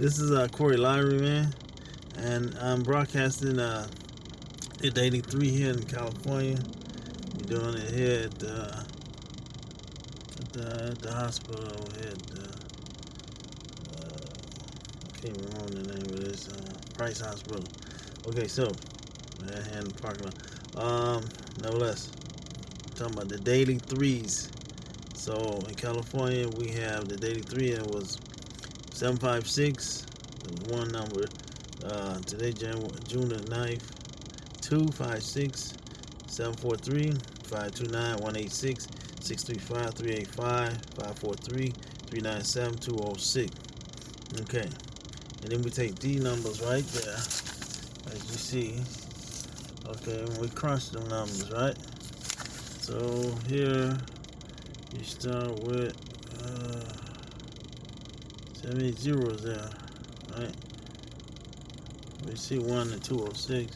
This is uh, Corey Lottery, man, and I'm broadcasting uh, at 83 here in California. We're doing it here at, uh, at, the, the hospital over here at uh, uh, I can't remember the name of this, uh, Price Hospital. Okay, so, right here in the parking lot. Um, nevertheless, talking about the daily threes. So in California, we have the daily three, and was 756, the one number. Uh, today, January, June the 9th, 256 743 529 186 635 385 543 397 206. Okay, and then we take these numbers right there, as you see. Okay, and we crunch them numbers, right? So here you start with uh, so many zeros there, right? We see one and 206,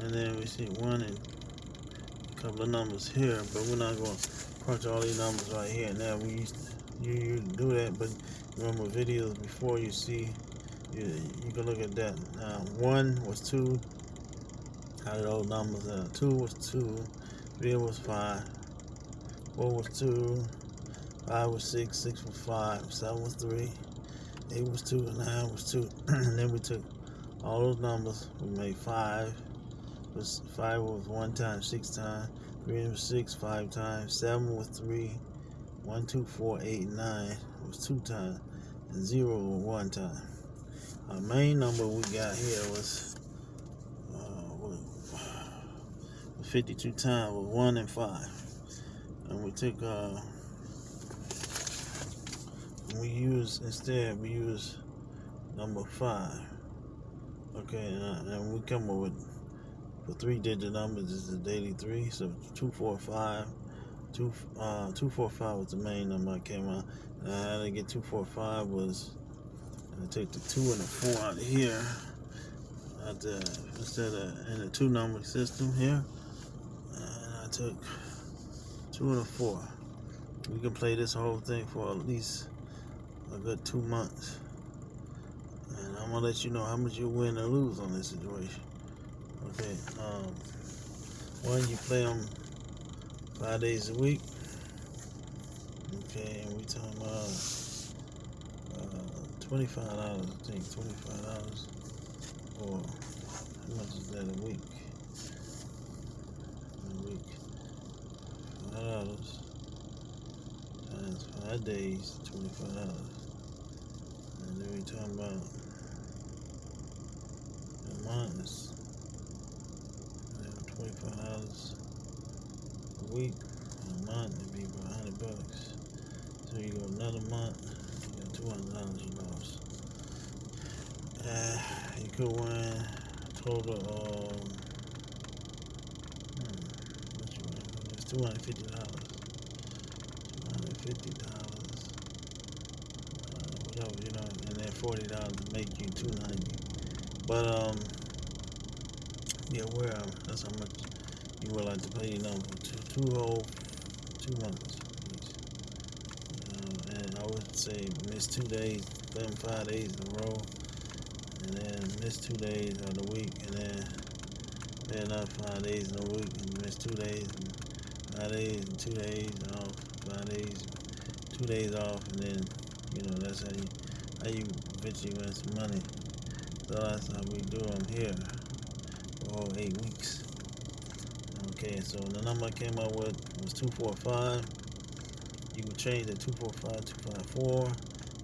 and then we see one and a couple of numbers here, but we're not going to crunch all these numbers right here. Now we used to, you, you do that, but remember videos before you see, you, you can look at that. Now one was two, how did those numbers? Uh, two was two, three was five, four was two, five was six, six was five, seven was three. Eight was two, and nine was two. and then we took all those numbers. We made five. Was five was one time, six times. Three was six, five times. Seven was three. One, two, four, eight, nine was two times, and zero was one time. Our main number we got here was uh, 52 times with one and five, and we took. Uh, we use instead we use number five. Okay and, uh, and we come up with for three digit numbers is the daily three so two four five. Two uh two four five was the main number I came out. And how to get two four five was I take the two and the four out of here. At the instead of in the two number system here and I took two and a four. We can play this whole thing for at least a good two months. And I'm gonna let you know how much you win or lose on this situation. Okay, um, one you play them five days a week. Okay, and we talking about uh, twenty-five dollars. I think twenty-five dollars, or how much is that a week? A week, five dollars times five days, twenty-five dollars. Then we talking about the months. Twenty-five dollars a week. A month it'd be about hundred bucks. So you go another month, you got two hundred dollars you lost. Uh, you could win total of hmm, two hundred fifty dollars. Two hundred fifty dollars. Uh, you know, and then forty dollars to make you two ninety. But um be aware of that's how much you would like to pay, you know, for two, two whole two months. Please. Uh, and I would say miss two days, them five days in a row, and then miss two days of the week, and then play another five days in a week, and miss two days, and five days, and two days off, five days, two days off, and then you know that's how you how you eventually some money. So that's how we do them here for all eight weeks. Okay, so the number I came up with was 245. You can change it 245, 254,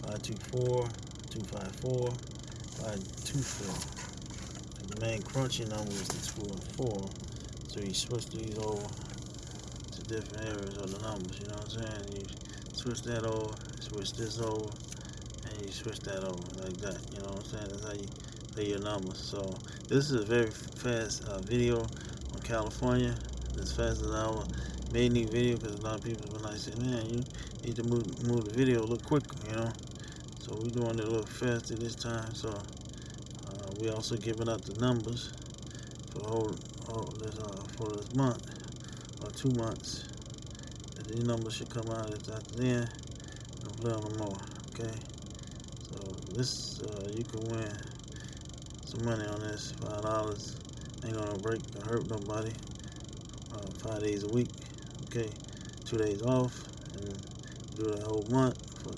524, 254, 524. And the main crunchy number is the 204. So you switch these over to different areas of the numbers, you know what I'm saying? You switch that over, switch this over, and you switch that over like that, you know what I'm saying? That's how you play your numbers. So this is a very fast uh, video on California. As fast as I made any video because a lot of people been like saying, man, you need to move, move the video a little quicker, you know. So we're doing it a little faster this time. So uh, we also giving out the numbers for the whole, this, uh, for this month or two months. And these numbers should come out after then. I'll play on them more. Okay. So this uh, you can win some money on this. Five dollars ain't gonna break or hurt nobody. Uh, five days a week. Okay, two days off and do the whole month for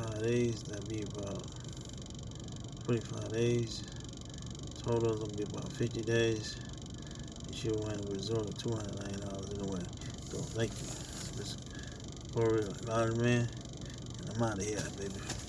five days. That'd be about 25 days. Total is gonna be about 50 days. You should win a resort of $290 in a way. So thank you. This is Corey, Lottery Man, and I'm out of here, baby.